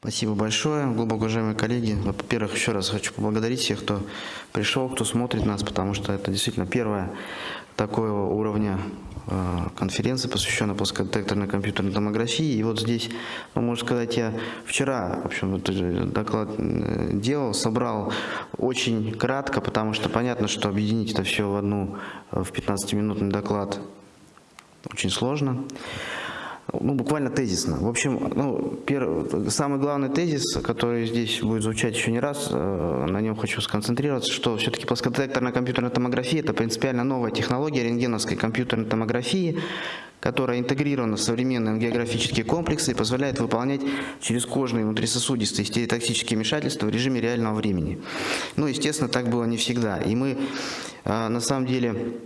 Спасибо большое, глубоко уважаемые коллеги. Во-первых, еще раз хочу поблагодарить всех, кто пришел, кто смотрит нас, потому что это действительно первая такого уровня э, конференция, посвященная плоскодетекторной компьютерной томографии. И вот здесь, ну, можно сказать, я вчера в общем, э, доклад э, делал, собрал очень кратко, потому что понятно, что объединить это все в одну, в 15-минутный доклад очень сложно ну, буквально тезисно. В общем, ну, первый, самый главный тезис, который здесь будет звучать еще не раз, э, на нем хочу сконцентрироваться, что все-таки плоскодетекторная компьютерная томография – это принципиально новая технология рентгеновской компьютерной томографии, которая интегрирована в современные ангиографические комплексы и позволяет выполнять через кожные внутрисосудистые стереотоксические вмешательства в режиме реального времени. Ну, естественно, так было не всегда. И мы, э, на самом деле,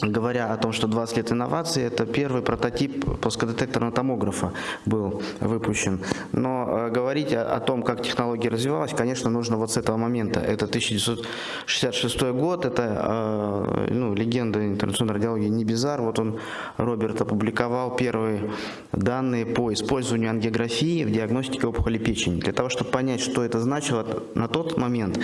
говоря о том, что 20 лет инноваций, это первый прототип плоскодетекторного томографа был выпущен. Но э, говорить о, о том, как технология развивалась, конечно, нужно вот с этого момента. Это 1966 год, это э, ну, легенда интернациональной радиологии Небизар. Вот он, Роберт, опубликовал первые данные по использованию ангиографии в диагностике опухоли печени. Для того, чтобы понять, что это значило на тот момент,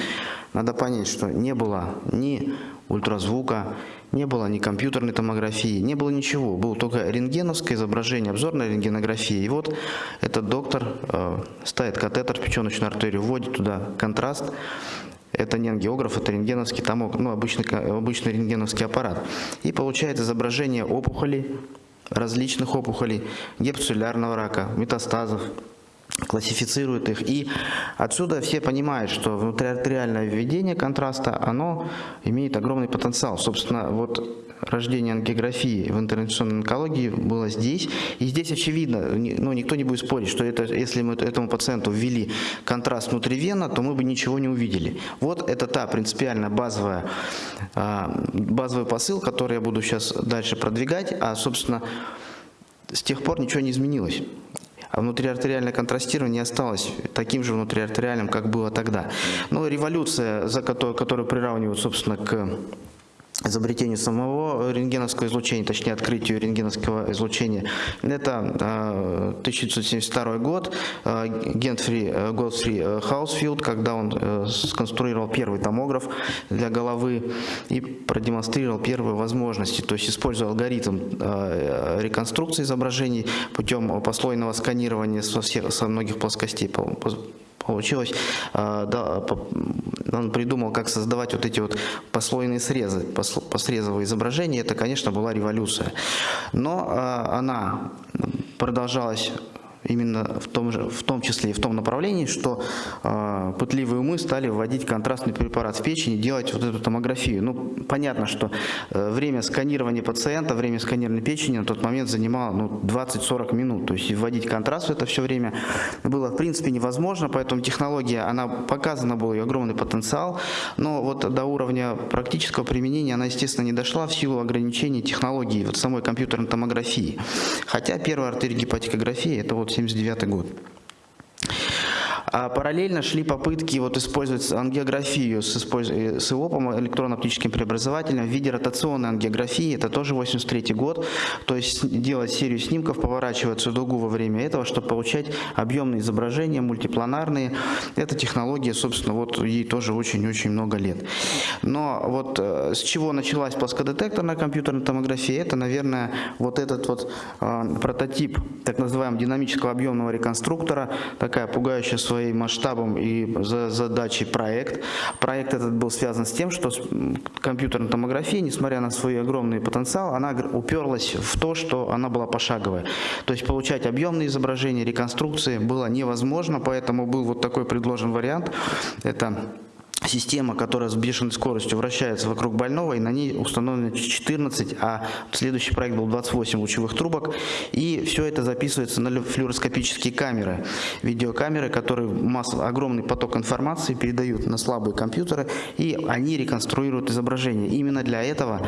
надо понять, что не было ни ультразвука, не было ни компьютерной томографии, не было ничего. Было только рентгеновское изображение, обзорная рентгенография. И вот этот доктор э, ставит катетер в печеночную артерию, вводит туда контраст. Это не ангиограф, это рентгеновский томог, ну, обычный, обычный рентгеновский аппарат. И получает изображение опухолей, различных опухолей, гепатоцеллярного рака, метастазов, классифицирует их. И отсюда все понимают, что внутриартериальное введение контраста, оно имеет огромный потенциал. Собственно, вот рождение ангиографии в интервенционной онкологии было здесь. И здесь очевидно, ну, никто не будет спорить, что это, если мы этому пациенту ввели контраст внутривенно, то мы бы ничего не увидели. Вот это та принципиально базовая, а, базовый посыл, который я буду сейчас дальше продвигать. А, собственно, с тех пор ничего не изменилось а внутриартериальное контрастирование осталось таким же внутриартериальным, как было тогда. Но революция, за которую, которую приравнивают, собственно, к изобретению самого рентгеновского излучения, точнее открытию рентгеновского излучения. Это 1972 а, год, а, Гентфри э, Годфри э, Хаусфилд, когда он э, сконструировал первый томограф для головы и продемонстрировал первые возможности, то есть используя алгоритм реконструкции изображений путем послойного сканирования со, всех, со многих плоскостей получилось, он придумал, как создавать вот эти вот послойные срезы, посрезовые изображения, это, конечно, была революция. Но она продолжалась именно в том, же, в том числе и в том направлении, что э, пытливые умы стали вводить контрастный препарат в печень и делать вот эту томографию. Ну, понятно, что э, время сканирования пациента, время сканирования печени на тот момент занимало ну, 20-40 минут. То есть вводить контраст в это все время было в принципе невозможно, поэтому технология, она показана был ее огромный потенциал, но вот до уровня практического применения она, естественно, не дошла в силу ограничений технологии вот самой компьютерной томографии. Хотя первая артериогепатикография это вот 1979 год. А параллельно шли попытки вот использовать ангиографию с, использ... Э, с ИОПом, электронно-оптическим преобразователем, в виде ротационной ангиографии, это тоже 83 год, то есть делать серию снимков, поворачивать всю дугу во время этого, чтобы получать объемные изображения, мультипланарные. Эта технология, собственно, вот ей тоже очень-очень много лет. Но вот э, с чего началась плоскодетекторная компьютерная томография, это, наверное, вот этот вот э, прототип так называемого динамического объемного реконструктора, такая пугающая своим масштабом и задачей проект. Проект этот был связан с тем, что компьютерная томография, несмотря на свой огромный потенциал, она уперлась в то, что она была пошаговая. То есть получать объемные изображения, реконструкции было невозможно, поэтому был вот такой предложен вариант. Это система, которая с бешеной скоростью вращается вокруг больного, и на ней установлено 14, а следующий проект был 28 лучевых трубок, и все это записывается на флюороскопические камеры, видеокамеры, которые масс, огромный поток информации передают на слабые компьютеры, и они реконструируют изображение. Именно для этого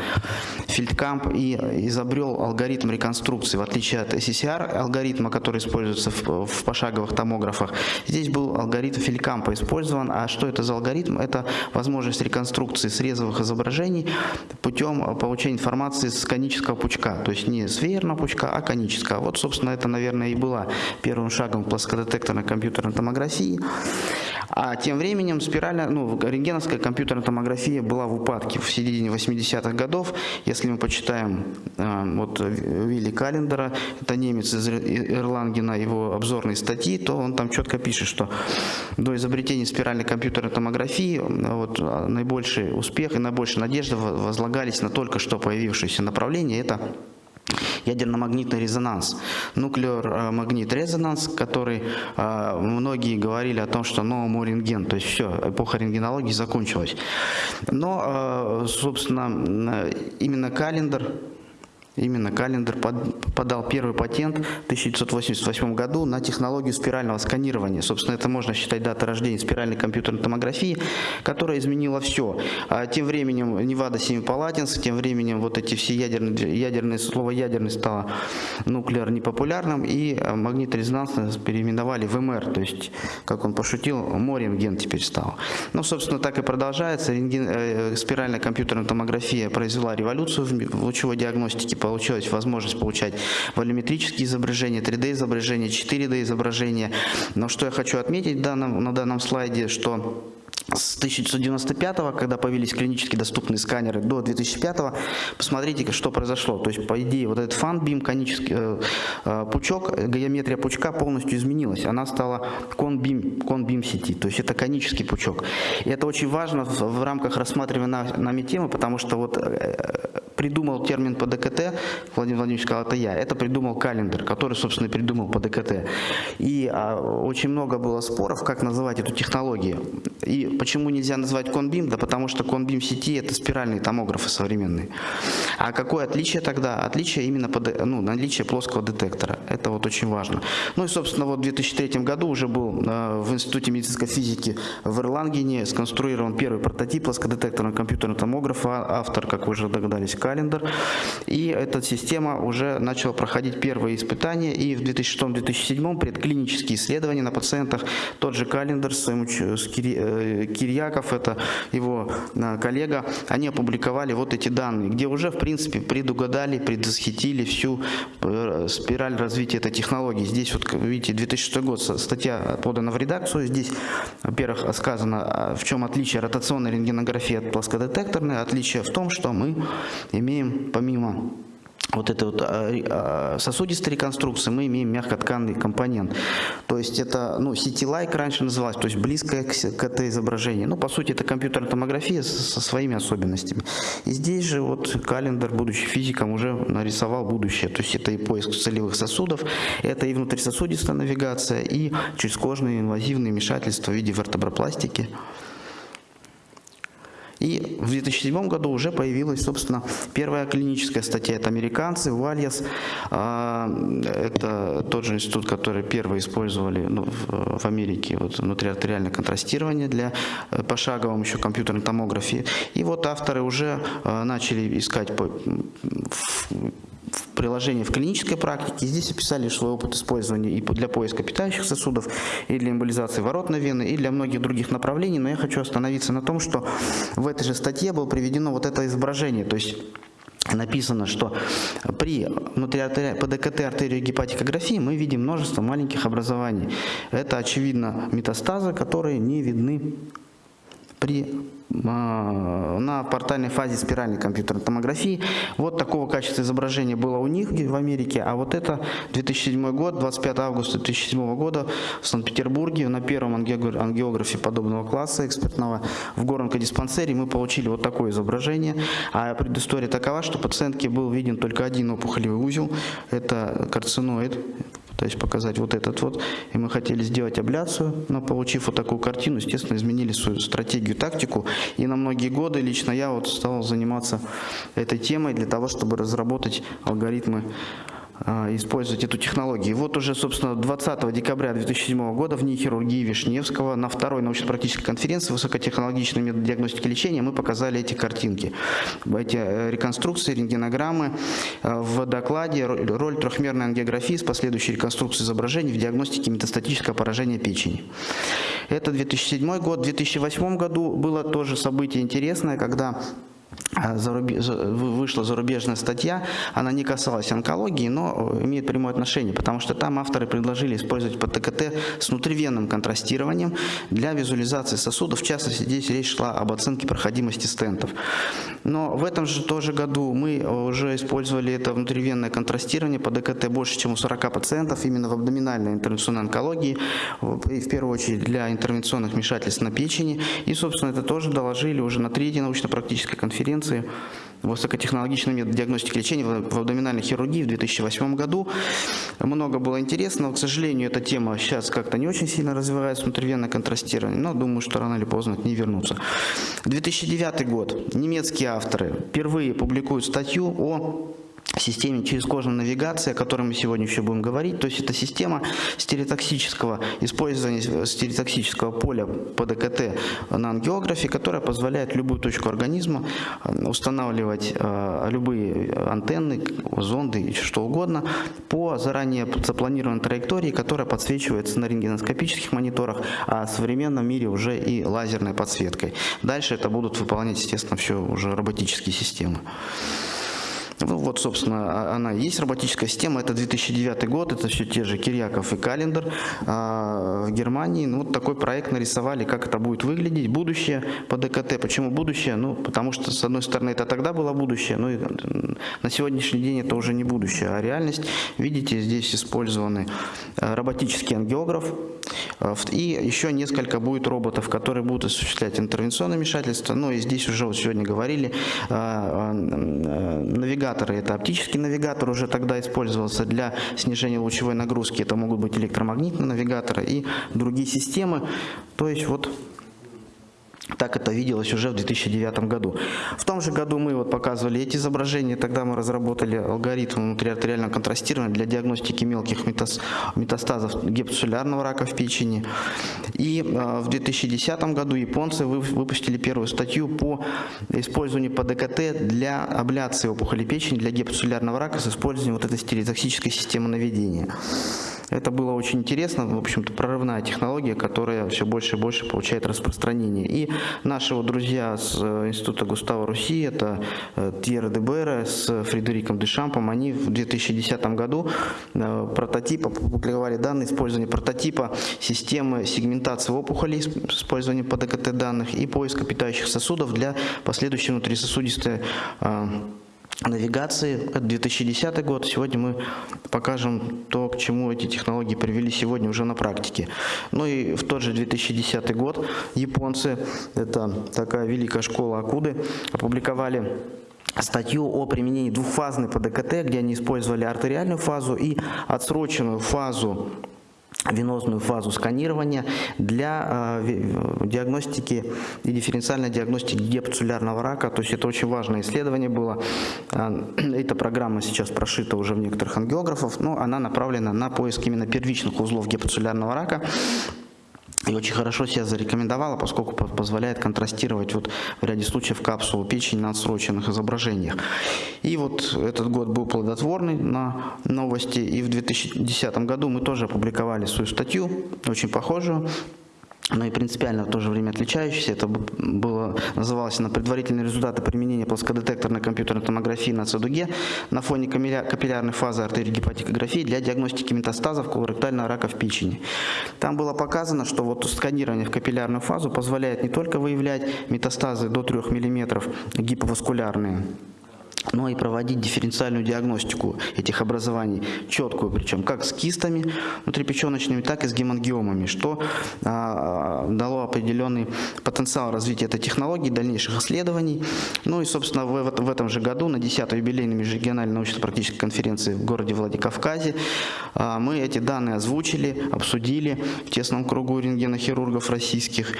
Фельдкамп и изобрел алгоритм реконструкции, в отличие от SCR алгоритма, который используется в, в пошаговых томографах. Здесь был алгоритм Фельдкампа использован, а что это за алгоритм? Это возможность реконструкции срезовых изображений путем получения информации с конического пучка, то есть не с веерного пучка, а конического. Вот, собственно, это, наверное, и было первым шагом плоскодетекторной компьютерной томографии. А тем временем спиральная, ну, рентгеновская компьютерная томография была в упадке в середине 80-х годов. Если мы почитаем э, вот Вилли Календера, это немец из Ирлангена, его обзорные статьи, то он там четко пишет, что до изобретения спиральной компьютерной томографии вот, наибольший успех и наибольшая надежда возлагались на только что появившееся направление. Это ядерно-магнитный резонанс, нуклеар-магнит резонанс, который э, многие говорили о том, что новому рентген, то есть все, эпоха рентгенологии закончилась. Но, э, собственно, именно календарь Именно Календер подал первый патент в 1988 году на технологию спирального сканирования. Собственно, это можно считать датой рождения спиральной компьютерной томографии, которая изменила все. А тем временем Невада Семипалатинск, тем временем вот эти все ядерные, ядерные слово ядерный стало нуклеар непопулярным, и а, магниторезонансно переименовали в МР, то есть, как он пошутил, моренген теперь стал. Ну, собственно, так и продолжается. Рентген, э, спиральная компьютерная томография произвела революцию в лучевой диагностике по получилась возможность получать волюметрические изображения, 3D изображения, 4D изображения. Но что я хочу отметить данном, на данном слайде, что с 1995, когда появились клинически доступные сканеры, до 2005, посмотрите, что произошло. То есть, по идее, вот этот фан-бим, конический э, э, пучок, геометрия пучка полностью изменилась. Она стала кон-бим кон -бим сети, то есть это конический пучок. И это очень важно в, в рамках рассматриваемой нами темы, потому что вот э, придумал термин по ДКТ, Владимир Владимирович сказал, это я, это придумал календарь, который, собственно, придумал по ДКТ. И а, очень много было споров, как называть эту технологию. И почему нельзя называть конбим? Да потому что конбим сети это спиральные томографы современные. А какое отличие тогда? Отличие именно по, ну, наличие плоского детектора. Это вот очень важно. Ну и, собственно, вот в 2003 году уже был э, в Институте медицинской физики в Ирлангене сконструирован первый прототип плоскодетекторного компьютерного томографа. Автор, как вы уже догадались, календар. И эта система уже начала проходить первые испытания, и в 2006-2007 предклинические исследования на пациентах, тот же календар с, с э, Кирьяков, это его э, коллега, они опубликовали вот эти данные, где уже, в принципе, предугадали, предвосхитили всю э, спираль развития этой технологии. Здесь, вот, видите, 2006 год, статья подана в редакцию, здесь, во-первых, сказано, а, в чем отличие ротационной рентгенографии от плоскодетекторной. Отличие в том, что мы имеем помимо вот этой вот а, а, сосудистой реконструкции мы имеем мягкотканный компонент. То есть это, ну, CT-like раньше называлось, то есть близкое к КТ-изображению. Ну, по сути, это компьютерная томография со своими особенностями. И здесь же вот календар, будучи физиком, уже нарисовал будущее. То есть это и поиск целевых сосудов, это и внутрисосудистая навигация, и чрезкожные инвазивные вмешательства в виде вертебропластики. И в 2007 году уже появилась, собственно, первая клиническая статья. Это американцы, Вальяс. А, это тот же институт, который первый использовали ну, в Америке вот, внутриартериальное контрастирование для э, пошаговым еще компьютерной томографии. И вот авторы уже э, начали искать в приложении в клинической практике. Здесь описали свой опыт использования и для поиска питающих сосудов, и для эмболизации воротной вены, и для многих других направлений. Но я хочу остановиться на том, что в этой же статье было приведено вот это изображение. То есть написано, что при внутриартериальной ПДКТ артериогепатикографии мы видим множество маленьких образований. Это, очевидно, метастазы, которые не видны при на портальной фазе спиральной компьютерной томографии. Вот такого качества изображения было у них в Америке, а вот это 2007 год, 25 августа 2007 года в Санкт-Петербурге на первом ангиографе подобного класса экспертного в Горонко-диспансере мы получили вот такое изображение. А предыстория такова, что пациентке был виден только один опухолевый узел, это карциноид, то есть показать вот этот вот. И мы хотели сделать абляцию, но получив вот такую картину, естественно, изменили свою стратегию, тактику. И на многие годы лично я вот стал заниматься этой темой для того, чтобы разработать алгоритмы использовать эту технологию. вот уже, собственно, 20 декабря 2007 года в НИИ хирургии Вишневского на второй научно-практической конференции высокотехнологичной метод диагностики и лечения мы показали эти картинки, эти э, реконструкции, рентгенограммы. Э, в докладе роль трехмерной ангиографии с последующей реконструкцией изображений в диагностике метастатического поражения печени. Это 2007 год. В 2008 году было тоже событие интересное, когда а, вышла зарубежная статья, она не касалась онкологии, но имеет прямое отношение, потому что там авторы предложили использовать ПТКТ с внутривенным контрастированием для визуализации сосудов, в частности здесь речь шла об оценке проходимости стентов. Но в этом же тоже году мы уже использовали это внутривенное контрастирование по ДКТ больше, чем у 40 пациентов, именно в абдоминальной интервенционной онкологии, и в первую очередь для интервенционных вмешательств на печени, и собственно это тоже доложили уже на третьей научно-практической конференции конференции высокотехнологичный метод диагностики лечения в абдоминальной хирургии в 2008 году. Много было интересного. К сожалению, эта тема сейчас как-то не очень сильно развивается, внутривенное контрастирование, но думаю, что рано или поздно к ней вернутся. 2009 год. Немецкие авторы впервые публикуют статью о системе через кожную навигации, о которой мы сегодня еще будем говорить. То есть это система стереотоксического использования стереотоксического поля по ДКТ на ангиографе, которая позволяет любую точку организма э, устанавливать э, любые антенны, зонды, что угодно по заранее запланированной траектории, которая подсвечивается на рентгеноскопических мониторах, а в современном мире уже и лазерной подсветкой. Дальше это будут выполнять, естественно, все уже роботические системы. Ну вот, собственно, а, она и есть роботическая система. Это 2009 год, это все те же Кирьяков и Календер а, в Германии. Ну, вот такой проект нарисовали, как это будет выглядеть. Будущее по ДКТ. Почему будущее? Ну, потому что, с одной стороны, это тогда было будущее, но и на сегодняшний день это уже не будущее, а реальность. Видите, здесь использованы а, роботический ангиограф, и еще несколько будет роботов, которые будут осуществлять интервенционное вмешательство. Ну и здесь уже вот сегодня говорили, навигация навигаторы. Это оптический навигатор уже тогда использовался для снижения лучевой нагрузки. Это могут быть электромагнитные навигаторы и другие системы. То есть вот так это виделось уже в 2009 году. В том же году мы вот показывали эти изображения, тогда мы разработали алгоритм внутриартериального контрастирования для диагностики мелких метастазов гепатоцеллярного рака в печени. И э, в 2010 году японцы выпустили первую статью по использованию по ДКТ для абляции опухоли печени для гепатоцеллярного рака с использованием вот этой стереотоксической системы наведения. Это было очень интересно, в общем-то, прорывная технология, которая все больше и больше получает распространение. И наши вот друзья с э, Института Густава Руси, это э, Тьерра Дебера с Фредериком Дешампом, они в 2010 году э, прототипа, публиковали данные использования прототипа системы сегментации опухолей с использованием ПДКТ данных и поиска питающих сосудов для последующей внутрисосудистой навигации. Это 2010 год. Сегодня мы покажем то, к чему эти технологии привели сегодня уже на практике. Ну и в тот же 2010 год японцы, это такая великая школа Акуды, опубликовали статью о применении двухфазной ПДКТ, где они использовали артериальную фазу и отсроченную фазу венозную фазу сканирования для э, диагностики и дифференциальной диагностики гепатоцеллярного рака. То есть это очень важное исследование было. Э, эта программа сейчас прошита уже в некоторых ангиографов, но она направлена на поиск именно первичных узлов гепатоцеллярного рака и очень хорошо себя зарекомендовала, поскольку позволяет контрастировать вот в ряде случаев капсулу печени на отсроченных изображениях. И вот этот год был плодотворный на новости, и в 2010 году мы тоже опубликовали свою статью, очень похожую, но и принципиально в то же время отличающийся. Это было, называлось на предварительные результаты применения плоскодетекторной компьютерной томографии на ЦДУГе на фоне капиллярной фазы артерии гепатикографии для диагностики метастазов колоректального рака в печени. Там было показано, что вот сканирование в капиллярную фазу позволяет не только выявлять метастазы до 3 мм гиповаскулярные, но и проводить дифференциальную диагностику этих образований, четкую причем, как с кистами внутрипеченочными, так и с гемангиомами, что а, дало определенный потенциал развития этой технологии, дальнейших исследований. Ну и, собственно, в, в этом же году на 10-й юбилейной межрегиональной научно-практической конференции в городе Владикавказе а, мы эти данные озвучили, обсудили в тесном кругу рентгенохирургов российских.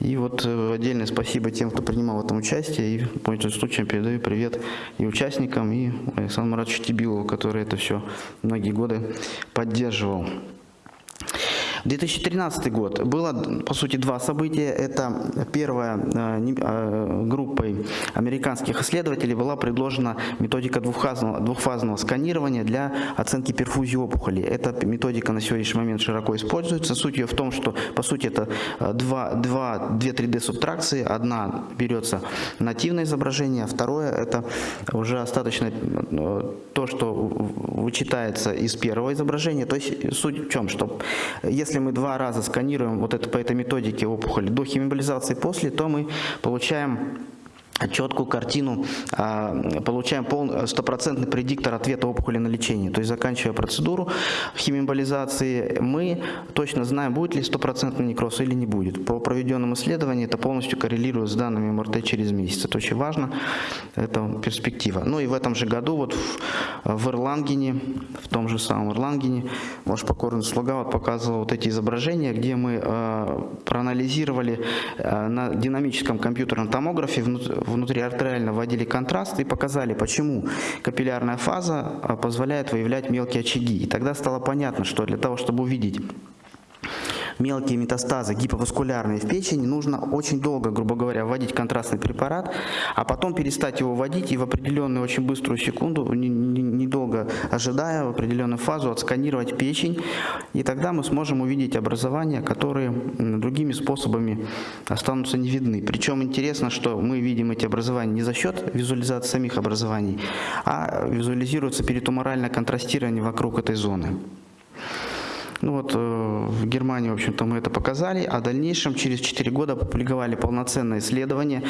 И вот э, отдельное спасибо тем, кто принимал в этом участие, и по этому случаю передаю привет и участию участникам и Александру Маратовичу Тибилову, который это все многие годы поддерживал. 2013 год. Было, по сути, два события. Это первое, э, э, группой американских исследователей была предложена методика двухфазного, двухфазного сканирования для оценки перфузии опухоли. Эта методика на сегодняшний момент широко используется. Суть ее в том, что, по сути, это э, два, два, две 3D-субтракции. Одна берется нативное изображение, а второе – это уже остаточно то, что вычитается из первого изображения. То есть суть в чем, что если если мы два раза сканируем вот это, по этой методике опухоль до химиолизации после, то мы получаем четкую картину, а, получаем стопроцентный предиктор ответа опухоли на лечение. То есть заканчивая процедуру химиоболизации, мы точно знаем, будет ли стопроцентный некроз или не будет. По проведенным исследованиям это полностью коррелирует с данными МРТ через месяц. Это очень важно, это перспектива. Ну и в этом же году вот в, в Ирлангене, в том же самом Ирлангене, ваш покорный слуга вот показывал вот эти изображения, где мы э, проанализировали э, на динамическом компьютерном томографе внутриартериально вводили контраст и показали, почему капиллярная фаза а, позволяет выявлять мелкие очаги. И тогда стало понятно, что для того, чтобы увидеть мелкие метастазы гиповаскулярные в печени, нужно очень долго, грубо говоря, вводить контрастный препарат, а потом перестать его вводить и в определенную очень быструю секунду, недолго ожидая, в определенную фазу отсканировать печень, и тогда мы сможем увидеть образования, которые другими способами останутся не видны. Причем интересно, что мы видим эти образования не за счет визуализации самих образований, а визуализируется перитуморальное контрастирование вокруг этой зоны. Ну вот э, в Германии, в общем-то, мы это показали, а в дальнейшем через 4 года опубликовали полноценное исследование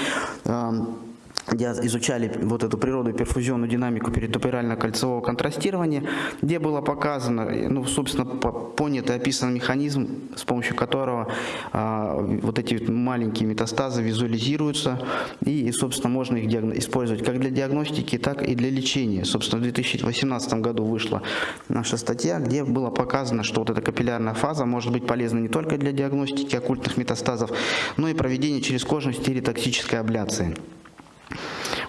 эм, где изучали вот эту природу перфузионную динамику перитоперально-кольцевого контрастирования, где было показано, ну, собственно, понят и описан механизм, с помощью которого а, вот эти маленькие метастазы визуализируются, и, собственно, можно их использовать как для диагностики, так и для лечения. Собственно, в 2018 году вышла наша статья, где было показано, что вот эта капиллярная фаза может быть полезна не только для диагностики оккультных метастазов, но и проведения через кожную стереотоксической абляции.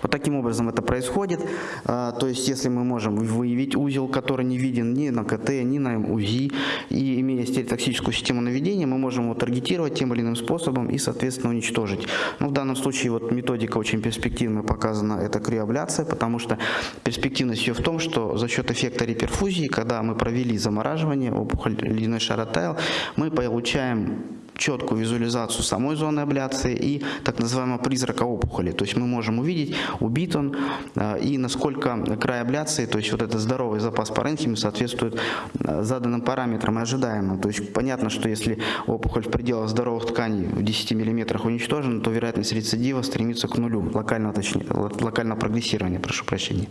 Вот таким образом это происходит. А, то есть, если мы можем выявить узел, который не виден ни на КТ, ни на УЗИ, и имея стереотоксическую систему наведения, мы можем его таргетировать тем или иным способом и, соответственно, уничтожить. Но в данном случае вот методика очень перспективно показана, это криоабляция, потому что перспективность ее в том, что за счет эффекта реперфузии, когда мы провели замораживание, опухоль ледяной шар оттаял, мы получаем четкую визуализацию самой зоны абляции и так называемого призрака опухоли. То есть мы можем увидеть, убит он э, и насколько край абляции, то есть вот этот здоровый запас паренхимы соответствует э, заданным параметрам и ожидаемым. То есть понятно, что если опухоль в пределах здоровых тканей в 10 мм уничтожена, то вероятность рецидива стремится к нулю, локального, точнее, локального прогрессирования, прошу прощения.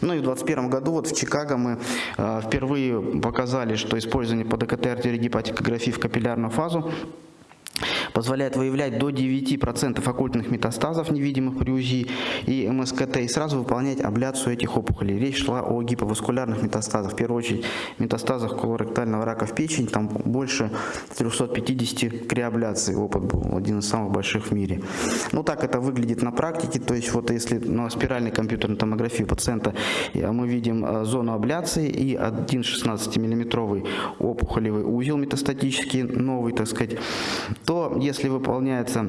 Ну и в 2021 году вот в Чикаго мы э, впервые показали, что использование по ДКТ артериогепатикографии в капиллярную фазу позволяет выявлять до 9% оккультных метастазов, невидимых при УЗИ и МСКТ, и сразу выполнять абляцию этих опухолей. Речь шла о гиповаскулярных метастазах, в первую очередь метастазах колоректального рака в печень, там больше 350 криабляций, опыт был один из самых больших в мире. Ну так это выглядит на практике, то есть вот если на спиральной компьютерной томографии пациента мы видим э, зону абляции и один 16 миллиметровый опухолевый узел метастатический, новый, так сказать, то если выполняется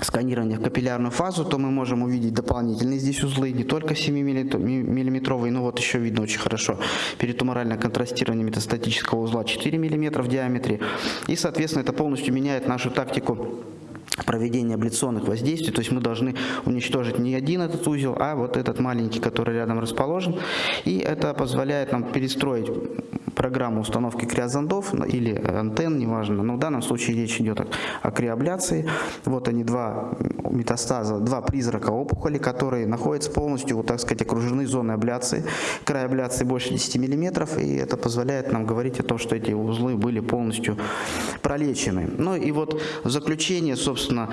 сканирование в капиллярную фазу, то мы можем увидеть дополнительные здесь узлы, не только 7-миллиметровые, но вот еще видно очень хорошо перитуморальное контрастирование метастатического узла 4 мм в диаметре. И, соответственно, это полностью меняет нашу тактику проведения абляционных воздействий, то есть мы должны уничтожить не один этот узел, а вот этот маленький, который рядом расположен, и это позволяет нам перестроить программу установки криозондов или антенн, неважно, но в данном случае речь идет о, о криабляции. Вот они два метастаза, два призрака опухоли, которые находятся полностью, вот так сказать, окружены зоной абляции. Край абляции больше 10 мм, и это позволяет нам говорить о том, что эти узлы были полностью пролечены. Ну и вот в заключение, собственно,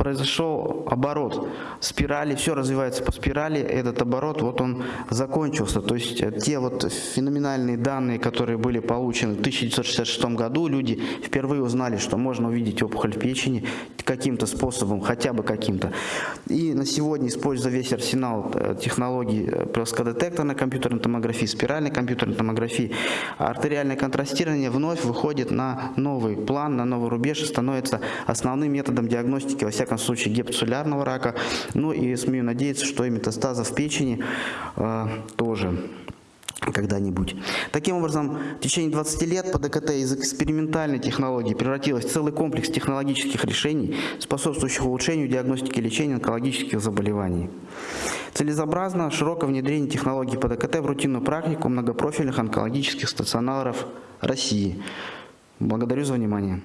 произошел оборот спирали, все развивается по спирали, этот оборот, вот он закончился. То есть э, те вот феноменальные данные, которые были получены в 1966 году, люди впервые узнали, что можно увидеть опухоль в печени каким-то способом, хотя бы каким-то. И на сегодня, используя весь арсенал э, технологий э, плоскодетекторной компьютерной томографии, спиральной компьютерной томографии, артериальное контрастирование вновь выходит на новый план, на новый рубеж и становится основным методом диагностики, во всяком случае, гепатоцеллярного рака. Ну и смею надеяться, что и метастазов в печени э, тоже когда-нибудь. Таким образом, в течение 20 лет ПДКТ из экспериментальной технологии превратилась в целый комплекс технологических решений, способствующих улучшению диагностики и лечения онкологических заболеваний. Целесообразно широкое внедрение технологий ПДКТ в рутинную практику многопрофильных онкологических стационаров России. Благодарю за внимание.